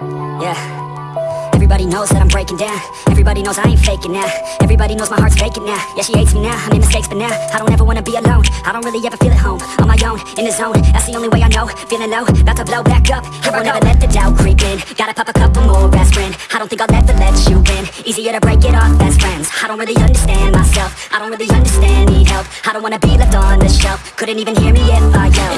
Yeah, everybody knows that I'm breaking down. Everybody knows I ain't faking now. Everybody knows my heart's faking now. Yeah, she hates me now, I made mistakes but now I don't ever wanna be alone. I don't really ever feel at home. On my own, in the zone. That's the only way I know. Feeling low, about to blow back up. I won't ever let the doubt creep in. Gotta pop a couple more aspirin. I don't think I'll ever let you in. Easier to break it off best friends. I don't really understand myself. I don't really understand, need help. I don't wanna be left on the shelf. Couldn't even hear me if I yelled.